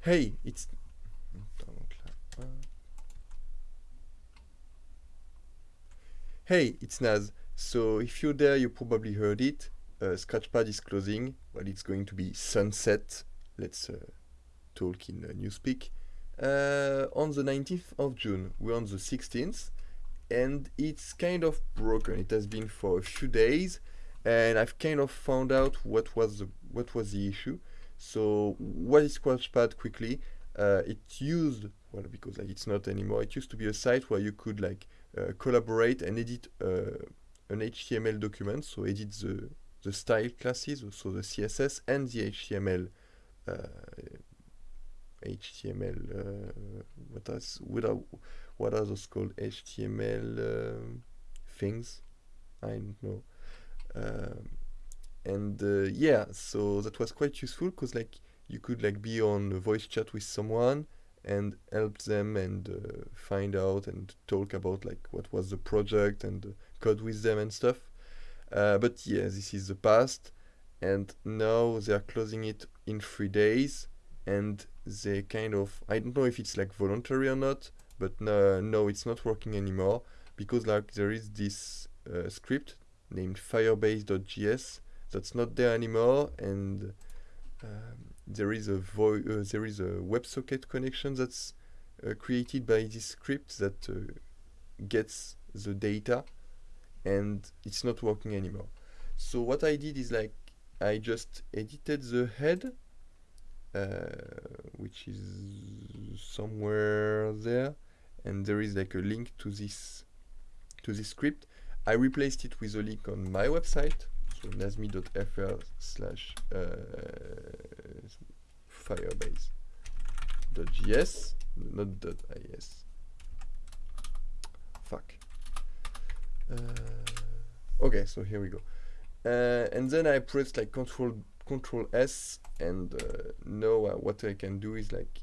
hey, it's Hey, it's Naz. So if you're there, you probably heard it. Uh, Scratchpad is closing. Well, it's going to be sunset. Let's uh, talk in uh, Newspeak. Uh, on the 19th of June, we're on the 16th, and it's kind of broken. It has been for a few days, and I've kind of found out what was the what was the issue. So what is Scratchpad quickly? Uh, it used well because like it's not anymore. It used to be a site where you could like uh, collaborate and edit uh, an HTML document. So edit the the style classes, so the CSS and the HTML HTML uh, what is what are what are those called HTML uh, things I don't know um, and uh, yeah so that was quite useful because like you could like be on a voice chat with someone and help them and uh, find out and talk about like what was the project and uh, code with them and stuff. Uh, but yeah this is the past. And now they are closing it in three days. And they kind of I don't know if it's like voluntary or not but no, no it's not working anymore. Because like there is this uh, script named firebase.js that's not there anymore and um, there is a uh, there is a WebSocket connection that's uh, created by this script that uh, gets the data and it's not working anymore. So what I did is like I just edited the head uh, which is somewhere there and there is like a link to this to this script. I replaced it with a link on my website so nazmi.fr slash uh, firebase.js not .is. Fuck. Uh, okay so here we go. Uh, and then I press like control control S and uh, now uh, what I can do is like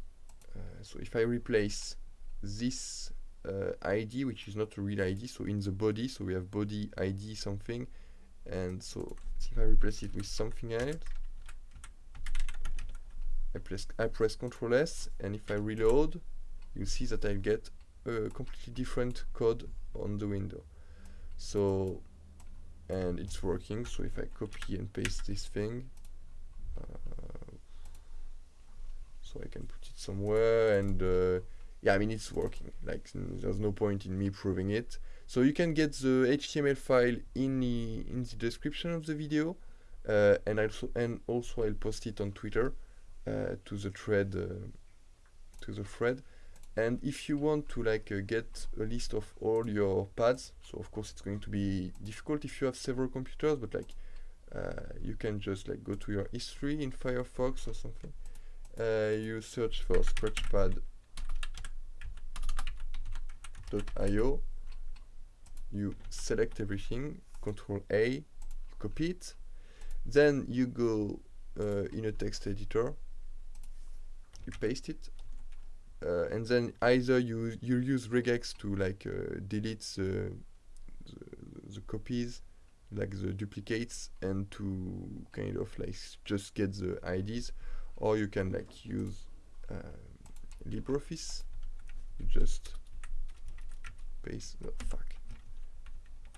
uh, so if I replace this uh, ID which is not a real ID so in the body so we have body ID something and so if I replace it with something else. I press I press Ctrl S and if I reload you see that I get a completely different code on the window. So and it's working. So if I copy and paste this thing uh, so I can put it somewhere and uh, yeah I mean it's working. Like there's no point in me proving it. So you can get the HTML file in the in the description of the video uh, and also and also I'll post it on Twitter uh, to the thread uh, to the thread. And if you want to like uh, get a list of all your pads so of course it's going to be difficult if you have several computers but like uh, you can just like go to your history in Firefox or something. Uh, you search for scratchpad.io you select everything control A you copy it. Then you go uh, in a text editor you paste it. Uh, and then either you you use regex to like uh, delete the, the, the copies like the duplicates and to kind of like just get the IDs or you can like use uh, LibreOffice. You just paste oh fuck.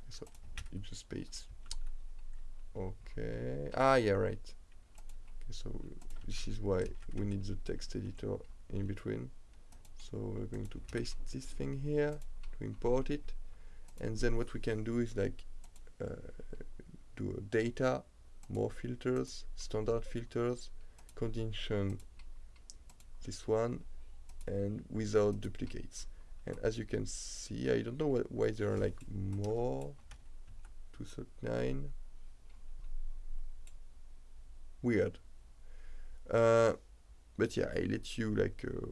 So you just paste okay. Ah yeah right. Okay, so this is why we need the text editor in between. So we're going to paste this thing here to import it. And then what we can do is like uh, do data more filters standard filters condition this one and without duplicates and as you can see I don't know wh why there are like more 239 weird. Uh, but yeah I let you like uh,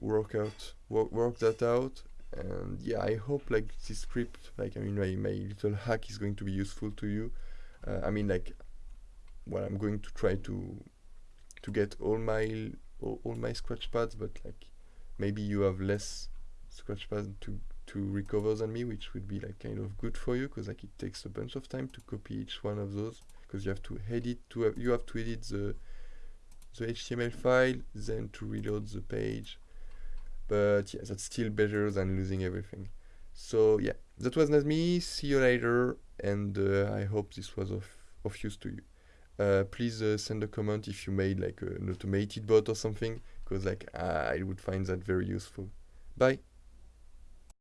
work out work, work that out. And yeah I hope like this script like I mean my, my little hack is going to be useful to you. Uh, I mean like well I'm going to try to to get all my all, all my scratch pads but like maybe you have less scratch pads to to recover than me which would be like kind of good for you because like it takes a bunch of time to copy each one of those because you have to edit to have, you have to edit the the HTML file, then to reload the page. But yeah, that's still better than losing everything. So yeah, that was Nazmi. See you later, and uh, I hope this was of, of use to you. Uh, please uh, send a comment if you made like an automated bot or something, because like I would find that very useful. Bye.